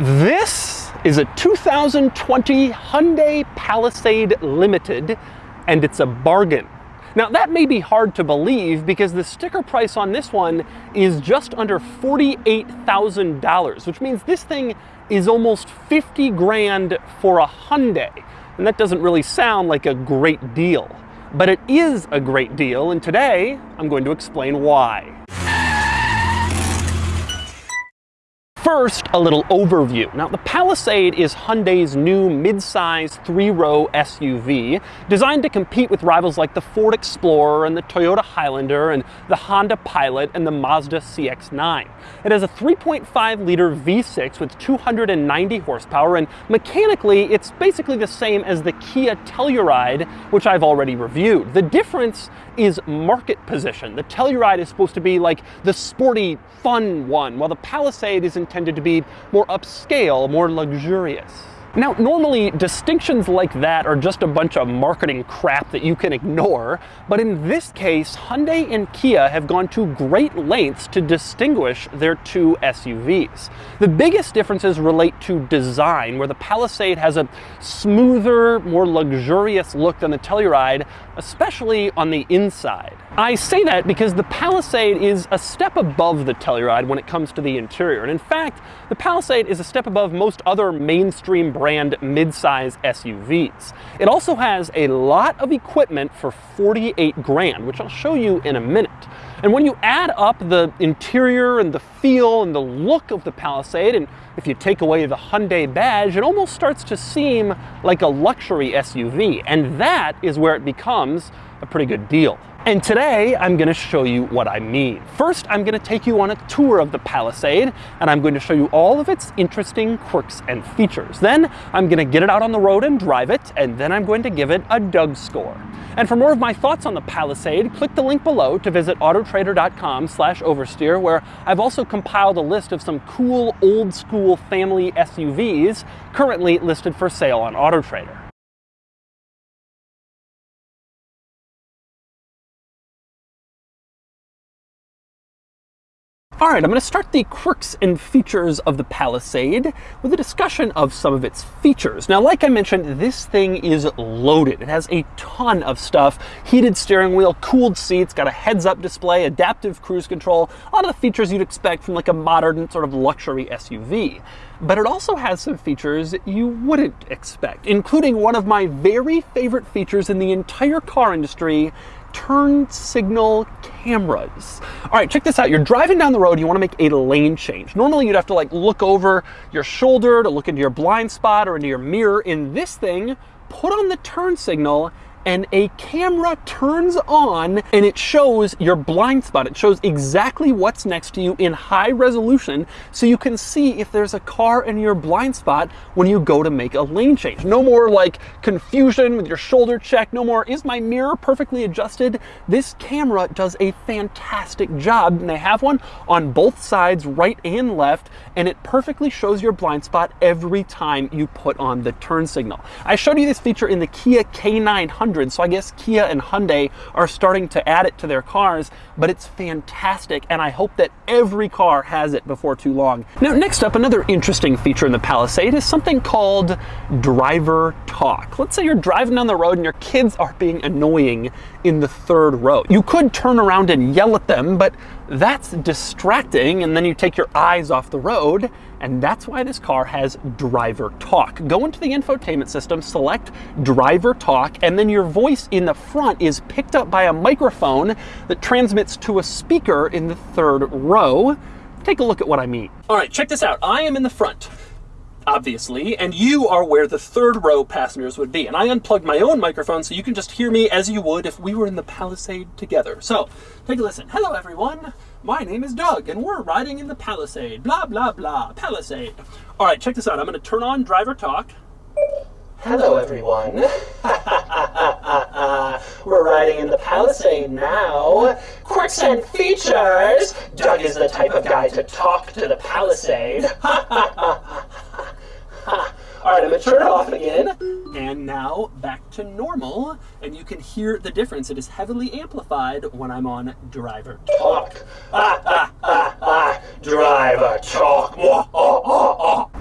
This is a 2020 Hyundai Palisade Limited, and it's a bargain. Now that may be hard to believe because the sticker price on this one is just under $48,000, which means this thing is almost 50 grand for a Hyundai. And that doesn't really sound like a great deal. But it is a great deal, and today I'm going to explain why. First, a little overview. Now, the Palisade is Hyundai's new mid-size three-row SUV designed to compete with rivals like the Ford Explorer and the Toyota Highlander and the Honda Pilot and the Mazda CX-9. It has a 3.5-liter V6 with 290 horsepower, and mechanically, it's basically the same as the Kia Telluride, which I've already reviewed. The difference is market position. The Telluride is supposed to be like the sporty, fun one, while the Palisade is intended to be more upscale, more luxurious. Now, normally distinctions like that are just a bunch of marketing crap that you can ignore, but in this case, Hyundai and Kia have gone to great lengths to distinguish their two SUVs. The biggest differences relate to design, where the Palisade has a smoother, more luxurious look than the Telluride, especially on the inside. I say that because the Palisade is a step above the Telluride when it comes to the interior, and in fact, the Palisade is a step above most other mainstream brand midsize SUVs. It also has a lot of equipment for 48 grand, which I'll show you in a minute. And when you add up the interior and the feel and the look of the Palisade, and if you take away the Hyundai badge, it almost starts to seem like a luxury SUV. And that is where it becomes a pretty good deal. And today I'm going to show you what I mean. First, I'm going to take you on a tour of the Palisade, and I'm going to show you all of its interesting quirks and features. Then I'm going to get it out on the road and drive it, and then I'm going to give it a Doug score. And for more of my thoughts on the Palisade, click the link below to visit autotrader.com slash oversteer, where I've also compiled a list of some cool old school family SUVs currently listed for sale on AutoTrader. All right, I'm going to start the quirks and features of the Palisade with a discussion of some of its features. Now, like I mentioned, this thing is loaded. It has a ton of stuff. Heated steering wheel, cooled seats, got a heads-up display, adaptive cruise control, a lot of the features you'd expect from like a modern sort of luxury SUV. But it also has some features you wouldn't expect, including one of my very favorite features in the entire car industry, turn signal cameras. All right, check this out. You're driving down the road, you wanna make a lane change. Normally you'd have to like look over your shoulder to look into your blind spot or into your mirror. In this thing, put on the turn signal and a camera turns on and it shows your blind spot. It shows exactly what's next to you in high resolution so you can see if there's a car in your blind spot when you go to make a lane change. No more like confusion with your shoulder check. No more, is my mirror perfectly adjusted? This camera does a fantastic job and they have one on both sides, right and left, and it perfectly shows your blind spot every time you put on the turn signal. I showed you this feature in the Kia K900 so I guess Kia and Hyundai are starting to add it to their cars, but it's fantastic, and I hope that every car has it before too long. Now, next up, another interesting feature in the Palisade is something called driver talk. Let's say you're driving down the road and your kids are being annoying in the third row. You could turn around and yell at them, but that's distracting, and then you take your eyes off the road, and that's why this car has driver talk. Go into the infotainment system, select driver talk, and then your voice in the front is picked up by a microphone that transmits to a speaker in the third row. Take a look at what I mean. All right, check this out. I am in the front obviously, and you are where the third row passengers would be. And I unplugged my own microphone so you can just hear me as you would if we were in the Palisade together. So, take a listen. Hello, everyone. My name is Doug, and we're riding in the Palisade. Blah, blah, blah. Palisade. All right, check this out. I'm going to turn on driver talk. Hello, everyone. We're riding in the Palisade now. Quirks and features. Doug is the type of guy to talk to the Palisade. All right, I'm gonna turn it off again. And now back to normal, and you can hear the difference. It is heavily amplified when I'm on driver talk. Ah, ah, ah, ah, driver talk.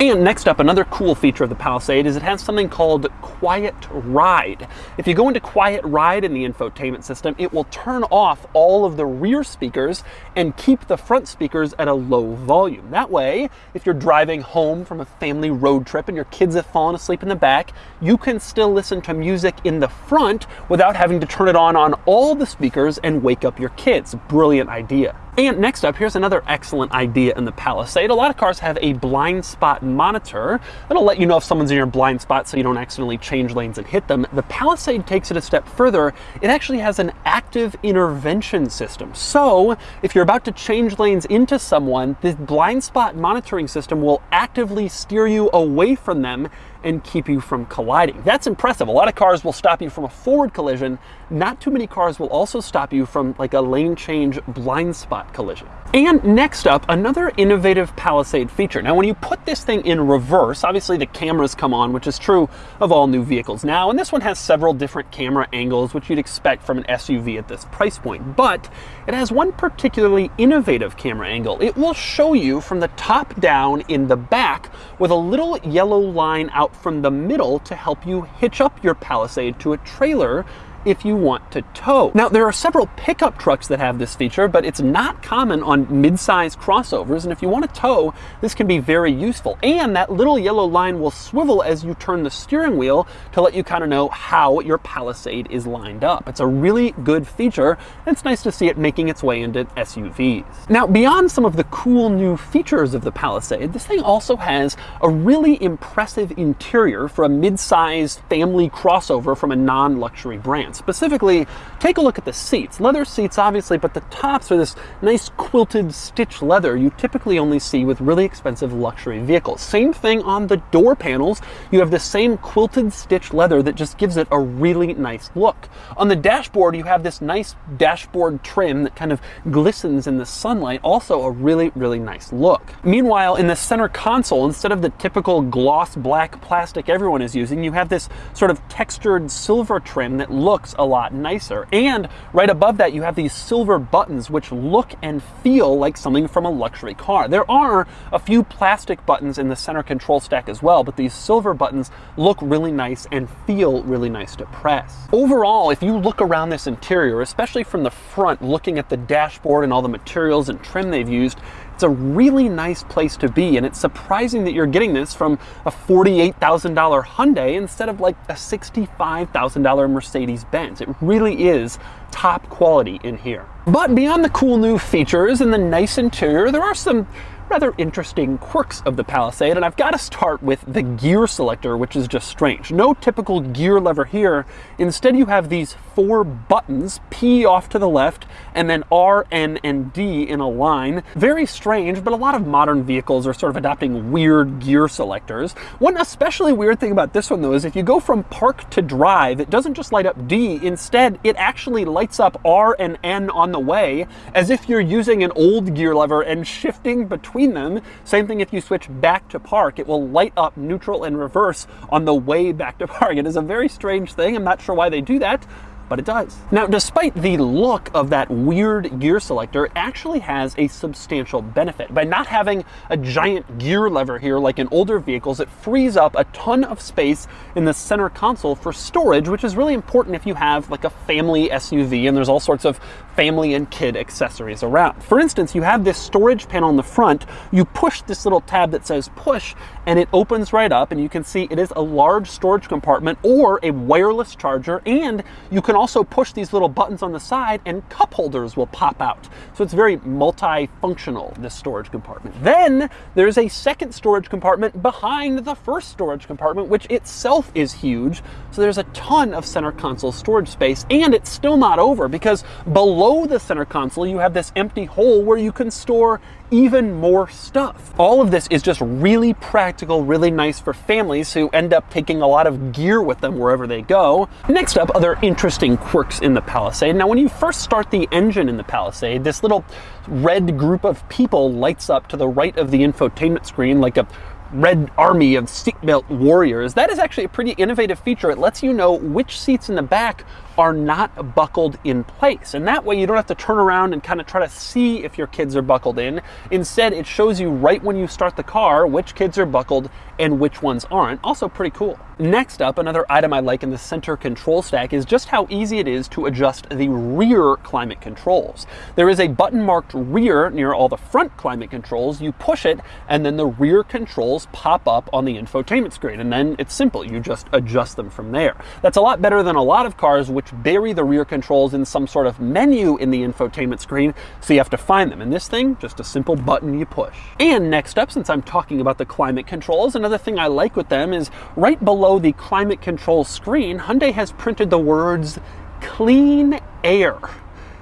And next up, another cool feature of the Palisade is it has something called Quiet Ride. If you go into Quiet Ride in the infotainment system, it will turn off all of the rear speakers and keep the front speakers at a low volume. That way, if you're driving home from a family road trip and your kids have fallen asleep in the back, you can still listen to music in the front without having to turn it on on all the speakers and wake up your kids. Brilliant idea. And next up, here's another excellent idea in the Palisade. A lot of cars have a blind spot monitor that'll let you know if someone's in your blind spot so you don't accidentally change lanes and hit them. The Palisade takes it a step further. It actually has an active intervention system. So if you're about to change lanes into someone, the blind spot monitoring system will actively steer you away from them and keep you from colliding. That's impressive. A lot of cars will stop you from a forward collision. Not too many cars will also stop you from like a lane change blind spot collision. And next up, another innovative Palisade feature. Now, when you put this thing in reverse, obviously the cameras come on, which is true of all new vehicles now. And this one has several different camera angles, which you'd expect from an SUV at this price point. But it has one particularly innovative camera angle. It will show you from the top down in the back with a little yellow line out from the middle to help you hitch up your Palisade to a trailer if you want to tow. Now, there are several pickup trucks that have this feature, but it's not common on mid-size crossovers, and if you want to tow, this can be very useful. And that little yellow line will swivel as you turn the steering wheel to let you kind of know how your Palisade is lined up. It's a really good feature, and it's nice to see it making its way into SUVs. Now, beyond some of the cool new features of the Palisade, this thing also has a really impressive interior for a mid-size family crossover from a non-luxury brand. Specifically, take a look at the seats. Leather seats, obviously, but the tops are this nice quilted stitch leather you typically only see with really expensive luxury vehicles. Same thing on the door panels. You have the same quilted stitch leather that just gives it a really nice look. On the dashboard, you have this nice dashboard trim that kind of glistens in the sunlight. Also a really, really nice look. Meanwhile, in the center console, instead of the typical gloss black plastic everyone is using, you have this sort of textured silver trim that looks a lot nicer. And right above that, you have these silver buttons which look and feel like something from a luxury car. There are a few plastic buttons in the center control stack as well, but these silver buttons look really nice and feel really nice to press. Overall, if you look around this interior, especially from the front, looking at the dashboard and all the materials and trim they've used, it's a really nice place to be, and it's surprising that you're getting this from a $48,000 Hyundai instead of like a $65,000 Mercedes-Benz. It really is top quality in here. But beyond the cool new features and the nice interior, there are some rather interesting quirks of the Palisade, and I've got to start with the gear selector, which is just strange. No typical gear lever here. Instead, you have these four buttons, P off to the left, and then R, N, and D in a line. Very strange, but a lot of modern vehicles are sort of adopting weird gear selectors. One especially weird thing about this one, though, is if you go from park to drive, it doesn't just light up D. Instead, it actually lights up R and N on the way, as if you're using an old gear lever and shifting between them. Same thing if you switch back to park, it will light up neutral and reverse on the way back to park. It is a very strange thing. I'm not sure why they do that, but it does. Now, despite the look of that weird gear selector, it actually has a substantial benefit. By not having a giant gear lever here like in older vehicles, it frees up a ton of space in the center console for storage, which is really important if you have like a family SUV and there's all sorts of family and kid accessories around. For instance, you have this storage panel on the front, you push this little tab that says push, and it opens right up, and you can see it is a large storage compartment or a wireless charger, and you can also push these little buttons on the side and cup holders will pop out. So it's very multifunctional, this storage compartment. Then there's a second storage compartment behind the first storage compartment, which itself is huge. So there's a ton of center console storage space and it's still not over because below the center console, you have this empty hole where you can store even more stuff. All of this is just really practical, really nice for families who end up taking a lot of gear with them wherever they go. Next up, other interesting quirks in the Palisade. Now, when you first start the engine in the Palisade, this little red group of people lights up to the right of the infotainment screen like a red army of seatbelt warriors. That is actually a pretty innovative feature. It lets you know which seats in the back are not buckled in place. And that way you don't have to turn around and kind of try to see if your kids are buckled in. Instead, it shows you right when you start the car which kids are buckled and which ones aren't. Also pretty cool. Next up, another item I like in the center control stack is just how easy it is to adjust the rear climate controls. There is a button marked rear near all the front climate controls. You push it and then the rear controls pop up on the infotainment screen. And then it's simple. You just adjust them from there. That's a lot better than a lot of cars which bury the rear controls in some sort of menu in the infotainment screen. So you have to find them. In this thing, just a simple button you push. And next up, since I'm talking about the climate controls, another thing I like with them is right below the climate control screen, Hyundai has printed the words clean air.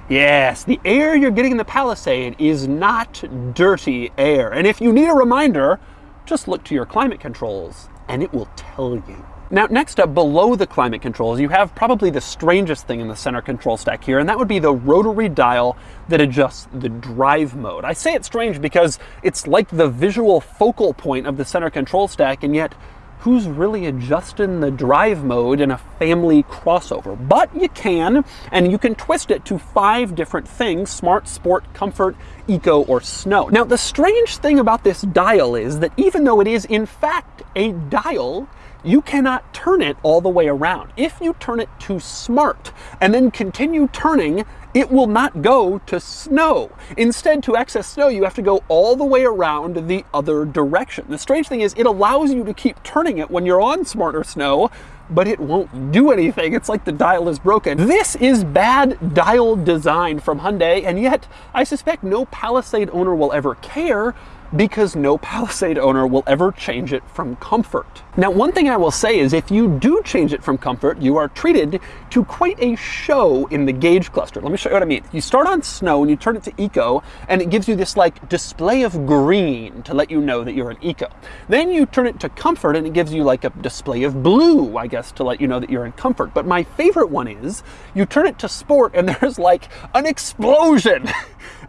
Yes, the air you're getting in the Palisade is not dirty air. And if you need a reminder, just look to your climate controls and it will tell you. Now, next up, below the climate controls, you have probably the strangest thing in the center control stack here, and that would be the rotary dial that adjusts the drive mode. I say it's strange because it's like the visual focal point of the center control stack, and yet who's really adjusting the drive mode in a family crossover. But you can, and you can twist it to five different things, smart, sport, comfort, eco, or snow. Now, the strange thing about this dial is that even though it is in fact a dial, you cannot turn it all the way around. If you turn it to smart and then continue turning, it will not go to snow. Instead, to access snow, you have to go all the way around the other direction. The strange thing is it allows you to keep turning it when you're on smarter snow, but it won't do anything. It's like the dial is broken. This is bad dial design from Hyundai, and yet I suspect no Palisade owner will ever care because no Palisade owner will ever change it from comfort. Now, one thing I will say is if you do change it from comfort, you are treated to quite a show in the gauge cluster. Let me show you what I mean. You start on snow and you turn it to eco, and it gives you this like display of green to let you know that you're an eco. Then you turn it to comfort and it gives you like a display of blue, I guess, to let you know that you're in comfort. But my favorite one is you turn it to sport and there's like an explosion.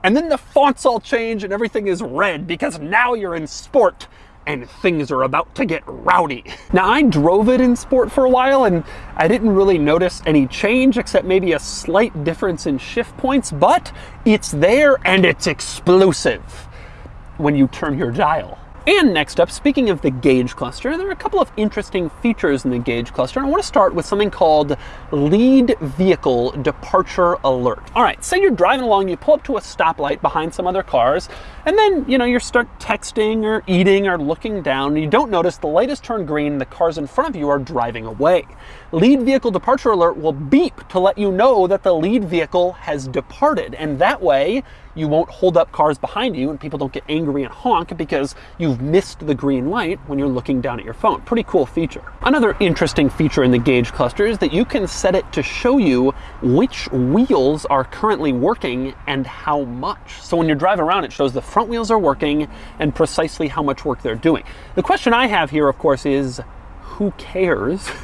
And then the fonts all change and everything is red because now you're in sport and things are about to get rowdy. Now I drove it in sport for a while and I didn't really notice any change except maybe a slight difference in shift points, but it's there and it's explosive when you turn your dial. And next up, speaking of the gauge cluster, there are a couple of interesting features in the gauge cluster. I want to start with something called lead vehicle departure alert. All right, say you're driving along, you pull up to a stoplight behind some other cars, and then, you know, you start texting or eating or looking down, and you don't notice the light has turned green, the cars in front of you are driving away. Lead vehicle departure alert will beep to let you know that the lead vehicle has departed. And that way, you won't hold up cars behind you and people don't get angry and honk because you've missed the green light when you're looking down at your phone. Pretty cool feature. Another interesting feature in the gauge cluster is that you can set it to show you which wheels are currently working and how much. So when you're driving around, it shows the front wheels are working and precisely how much work they're doing. The question I have here, of course, is who cares?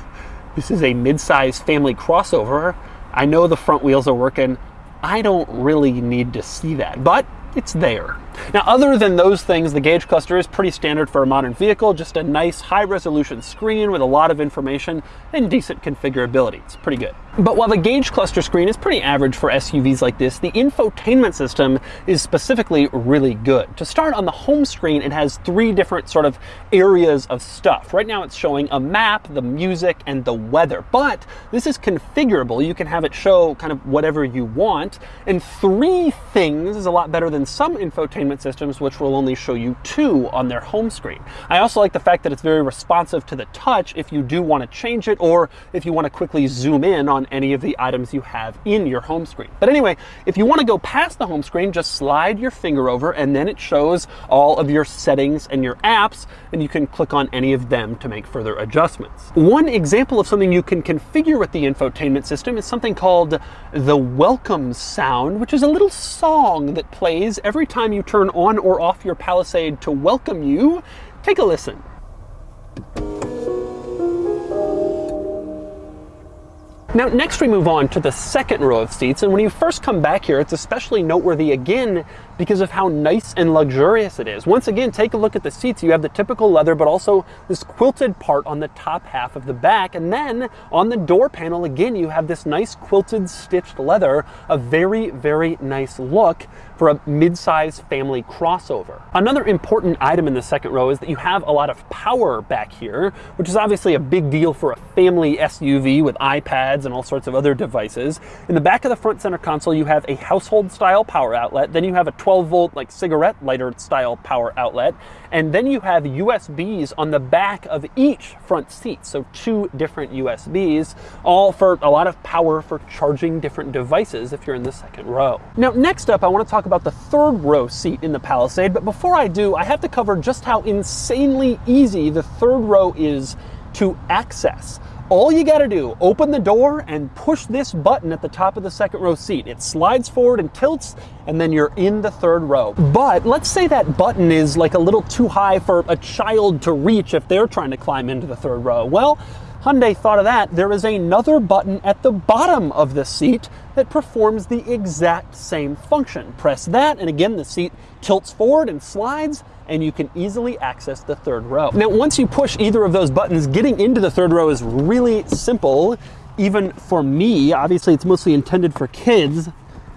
This is a mid-size family crossover. I know the front wheels are working. I don't really need to see that, but it's there. Now, other than those things, the gauge cluster is pretty standard for a modern vehicle, just a nice high resolution screen with a lot of information and decent configurability. It's pretty good. But while the gauge cluster screen is pretty average for SUVs like this, the infotainment system is specifically really good. To start on the home screen, it has three different sort of areas of stuff. Right now it's showing a map, the music, and the weather. But this is configurable. You can have it show kind of whatever you want. And three things is a lot better than some infotainment systems, which will only show you two on their home screen. I also like the fact that it's very responsive to the touch if you do want to change it or if you want to quickly zoom in on any of the items you have in your home screen. But anyway, if you want to go past the home screen, just slide your finger over and then it shows all of your settings and your apps and you can click on any of them to make further adjustments. One example of something you can configure with the infotainment system is something called the welcome sound, which is a little song that plays every time you turn on or off your Palisade to welcome you. Take a listen. Now, next we move on to the second row of seats, and when you first come back here, it's especially noteworthy again because of how nice and luxurious it is. Once again, take a look at the seats. You have the typical leather, but also this quilted part on the top half of the back. And then on the door panel, again, you have this nice quilted stitched leather, a very, very nice look for a mid-size family crossover. Another important item in the second row is that you have a lot of power back here, which is obviously a big deal for a family SUV with iPads and all sorts of other devices. In the back of the front center console, you have a household style power outlet. Then you have a 12 volt like cigarette lighter style power outlet. And then you have USBs on the back of each front seat. So two different USBs, all for a lot of power for charging different devices if you're in the second row. Now, next up, I want to talk about the third row seat in the Palisade. But before I do, I have to cover just how insanely easy the third row is to access. All you gotta do, open the door and push this button at the top of the second row seat. It slides forward and tilts, and then you're in the third row. But let's say that button is like a little too high for a child to reach if they're trying to climb into the third row. Well, Hyundai thought of that. There is another button at the bottom of the seat that performs the exact same function. Press that, and again, the seat tilts forward and slides, and you can easily access the third row. Now, once you push either of those buttons, getting into the third row is really simple. Even for me, obviously it's mostly intended for kids,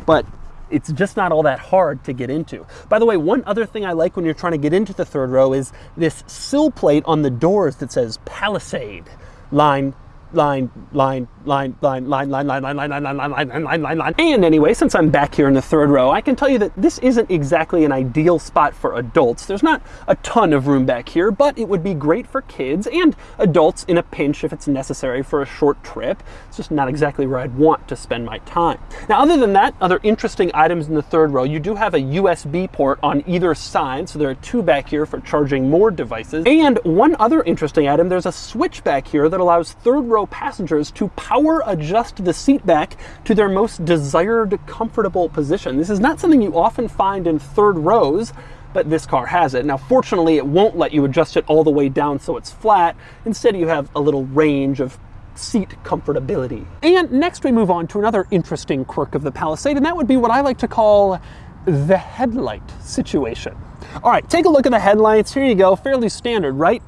but it's just not all that hard to get into. By the way, one other thing I like when you're trying to get into the third row is this sill plate on the doors that says Palisade line line, line, line, line, line, line, line, line, line, line, line, line, line, line, line, line. And anyway, since I'm back here in the third row, I can tell you that this isn't exactly an ideal spot for adults. There's not a ton of room back here, but it would be great for kids and adults in a pinch if it's necessary for a short trip. It's just not exactly where I'd want to spend my time. Now, other than that, other interesting items in the third row, you do have a USB port on either side, so there are two back here for charging more devices. And one other interesting item, there's a switch back here that allows third row passengers to power adjust the seat back to their most desired comfortable position. This is not something you often find in third rows, but this car has it. Now, fortunately, it won't let you adjust it all the way down so it's flat. Instead, you have a little range of seat comfortability. And next we move on to another interesting quirk of the Palisade, and that would be what I like to call the headlight situation. All right, take a look at the headlights. Here you go, fairly standard, right?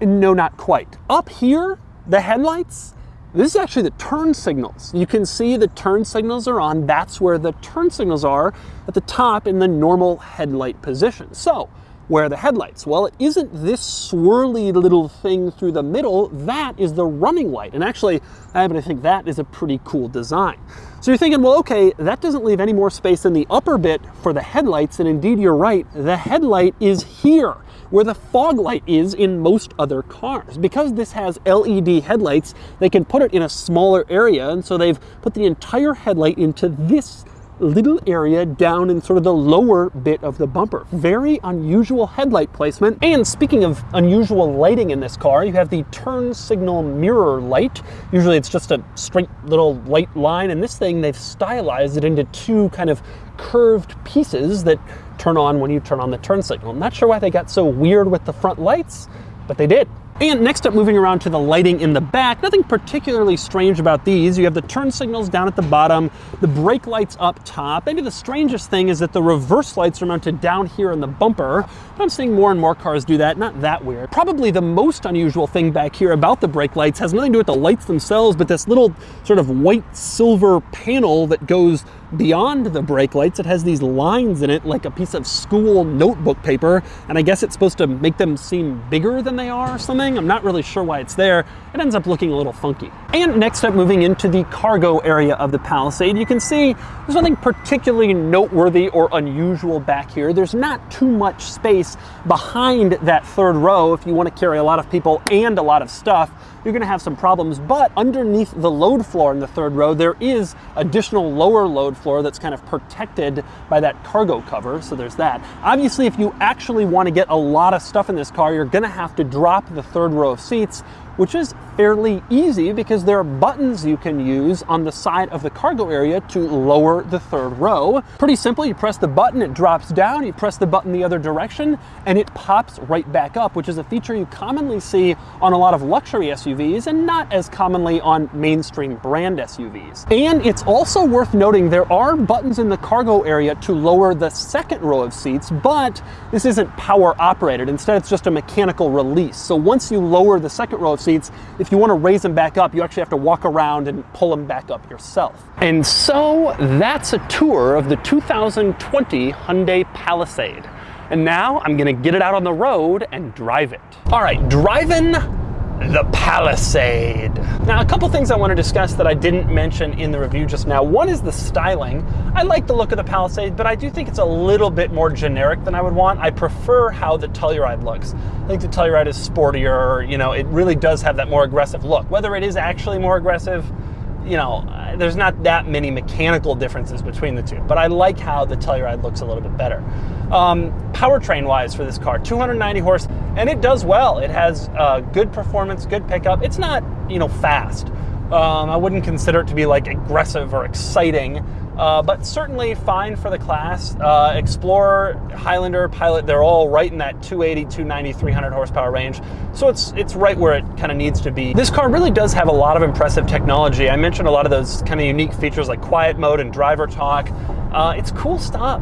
No, not quite. Up here, the headlights, this is actually the turn signals. You can see the turn signals are on. That's where the turn signals are at the top in the normal headlight position. So where are the headlights? Well, it isn't this swirly little thing through the middle. That is the running light. And actually, I happen to think that is a pretty cool design. So you're thinking, well, okay, that doesn't leave any more space in the upper bit for the headlights. And indeed, you're right. The headlight is here where the fog light is in most other cars. Because this has LED headlights, they can put it in a smaller area, and so they've put the entire headlight into this little area down in sort of the lower bit of the bumper. Very unusual headlight placement. And speaking of unusual lighting in this car, you have the turn signal mirror light. Usually it's just a straight little light line, and this thing, they've stylized it into two kind of curved pieces that turn on when you turn on the turn signal. I'm not sure why they got so weird with the front lights, but they did. And next up, moving around to the lighting in the back, nothing particularly strange about these. You have the turn signals down at the bottom, the brake lights up top. Maybe the strangest thing is that the reverse lights are mounted down here in the bumper. I'm seeing more and more cars do that, not that weird. Probably the most unusual thing back here about the brake lights has nothing to do with the lights themselves, but this little sort of white silver panel that goes beyond the brake lights. It has these lines in it like a piece of school notebook paper, and I guess it's supposed to make them seem bigger than they are or something. I'm not really sure why it's there. It ends up looking a little funky. And next up, moving into the cargo area of the Palisade, you can see there's nothing particularly noteworthy or unusual back here. There's not too much space behind that third row if you want to carry a lot of people and a lot of stuff you're gonna have some problems. But underneath the load floor in the third row, there is additional lower load floor that's kind of protected by that cargo cover, so there's that. Obviously, if you actually wanna get a lot of stuff in this car, you're gonna have to drop the third row of seats which is fairly easy because there are buttons you can use on the side of the cargo area to lower the third row. Pretty simple, you press the button, it drops down, you press the button the other direction, and it pops right back up, which is a feature you commonly see on a lot of luxury SUVs and not as commonly on mainstream brand SUVs. And it's also worth noting there are buttons in the cargo area to lower the second row of seats, but this isn't power operated. Instead, it's just a mechanical release. So once you lower the second row of seats, if you want to raise them back up, you actually have to walk around and pull them back up yourself. And so that's a tour of the 2020 Hyundai Palisade. And now I'm gonna get it out on the road and drive it. All right, driving the Palisade. Now, a couple things I want to discuss that I didn't mention in the review just now. One is the styling. I like the look of the Palisade, but I do think it's a little bit more generic than I would want. I prefer how the Telluride looks. I think the Telluride is sportier, you know, it really does have that more aggressive look. Whether it is actually more aggressive, you know, there's not that many mechanical differences between the two, but I like how the Telluride looks a little bit better. Um, powertrain wise for this car, 290 horse, and it does well. It has uh, good performance, good pickup. It's not, you know, fast. Um, I wouldn't consider it to be like aggressive or exciting, uh, but certainly fine for the class. Uh, Explorer, Highlander, Pilot, they're all right in that 280, 290, 300 horsepower range. So it's it's right where it kind of needs to be. This car really does have a lot of impressive technology. I mentioned a lot of those kind of unique features like quiet mode and driver talk. Uh, it's cool stuff.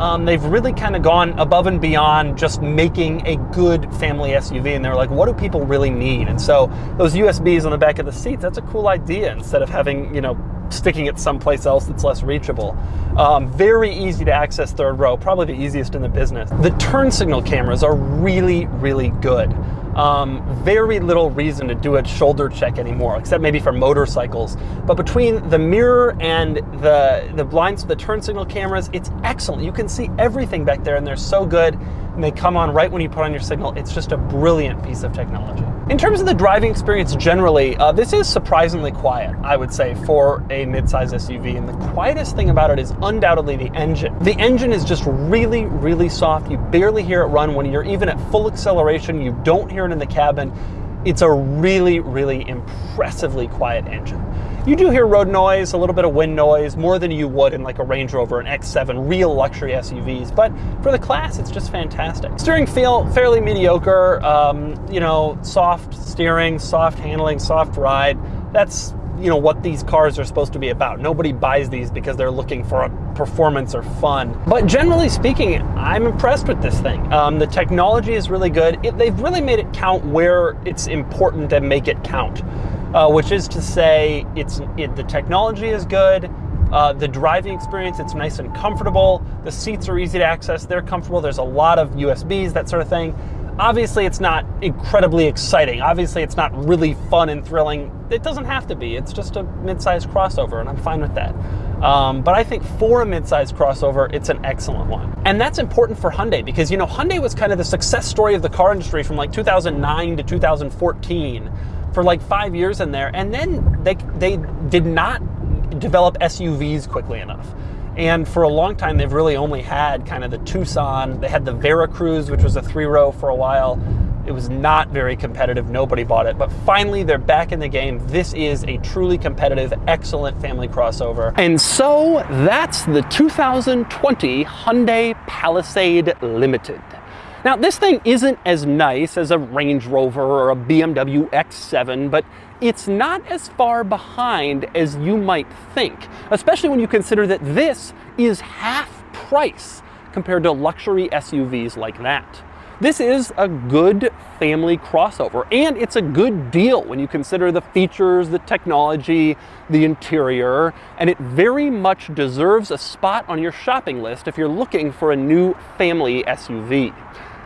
Um, they've really kind of gone above and beyond just making a good family SUV. And they're like, what do people really need? And so those USBs on the back of the seats, that's a cool idea instead of having, you know, sticking it someplace else that's less reachable. Um, very easy to access third row, probably the easiest in the business. The turn signal cameras are really, really good. Um, very little reason to do a shoulder check anymore, except maybe for motorcycles. But between the mirror and the, the blinds, the turn signal cameras, it's excellent. You can see everything back there and they're so good and they come on right when you put on your signal. It's just a brilliant piece of technology. In terms of the driving experience generally, uh, this is surprisingly quiet, I would say, for a midsize SUV. And the quietest thing about it is undoubtedly the engine. The engine is just really, really soft. You barely hear it run when you're even at full acceleration. You don't hear it in the cabin. It's a really, really impressively quiet engine. You do hear road noise, a little bit of wind noise, more than you would in like a Range Rover, an X7, real luxury SUVs. But for the class, it's just fantastic. Steering feel fairly mediocre. Um, you know, soft steering, soft handling, soft ride. That's you know what these cars are supposed to be about. Nobody buys these because they're looking for a performance or fun. But generally speaking, I'm impressed with this thing. Um, the technology is really good. It, they've really made it count where it's important to make it count, uh, which is to say, it's it, the technology is good. Uh, the driving experience, it's nice and comfortable. The seats are easy to access. They're comfortable. There's a lot of USBs, that sort of thing. Obviously, it's not incredibly exciting. Obviously, it's not really fun and thrilling. It doesn't have to be. It's just a mid-sized crossover, and I'm fine with that. Um, but I think for a mid-sized crossover, it's an excellent one. And that's important for Hyundai because, you know, Hyundai was kind of the success story of the car industry from like 2009 to 2014 for like five years in there. And then they, they did not develop SUVs quickly enough. And for a long time, they've really only had kind of the Tucson. They had the Veracruz, which was a three row for a while. It was not very competitive. Nobody bought it. But finally, they're back in the game. This is a truly competitive, excellent family crossover. And so that's the 2020 Hyundai Palisade Limited. Now, this thing isn't as nice as a Range Rover or a BMW X7, but it's not as far behind as you might think, especially when you consider that this is half price compared to luxury SUVs like that. This is a good family crossover, and it's a good deal when you consider the features, the technology, the interior, and it very much deserves a spot on your shopping list if you're looking for a new family SUV.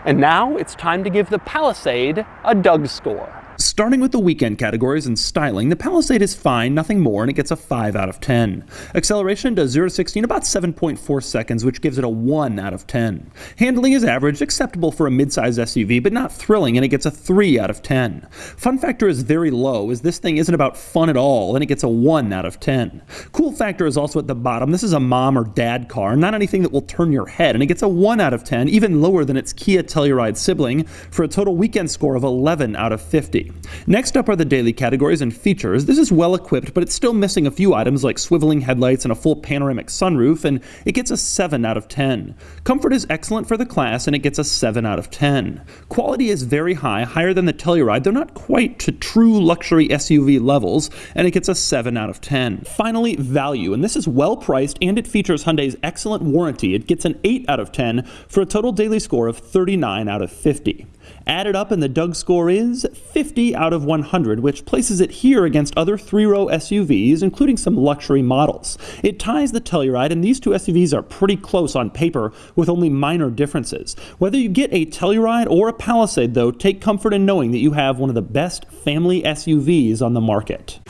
And now it's time to give the Palisade a Doug score. Starting with the weekend categories and styling, the Palisade is fine, nothing more, and it gets a 5 out of 10. Acceleration does 0 to 60 in about 7.4 seconds, which gives it a 1 out of 10. Handling is average, acceptable for a midsize SUV, but not thrilling, and it gets a 3 out of 10. Fun factor is very low, as this thing isn't about fun at all, and it gets a 1 out of 10. Cool factor is also at the bottom. This is a mom or dad car, not anything that will turn your head, and it gets a 1 out of 10, even lower than its Kia Telluride sibling, for a total weekend score of 11 out of 50. 50. Next up are the daily categories and features. This is well equipped, but it's still missing a few items like swiveling headlights and a full panoramic sunroof, and it gets a 7 out of 10. Comfort is excellent for the class, and it gets a 7 out of 10. Quality is very high, higher than the Telluride, though not quite to true luxury SUV levels, and it gets a 7 out of 10. Finally, value, and this is well priced and it features Hyundai's excellent warranty. It gets an 8 out of 10 for a total daily score of 39 out of 50. Added up and the Doug score is 50 out of 100, which places it here against other three-row SUVs, including some luxury models. It ties the Telluride, and these two SUVs are pretty close on paper, with only minor differences. Whether you get a Telluride or a Palisade, though, take comfort in knowing that you have one of the best family SUVs on the market.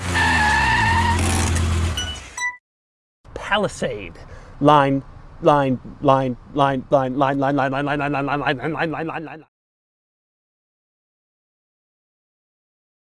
Palisade. Line, line, line, line, line, line, line, line, line, line, line, line, line, line, line, line, line.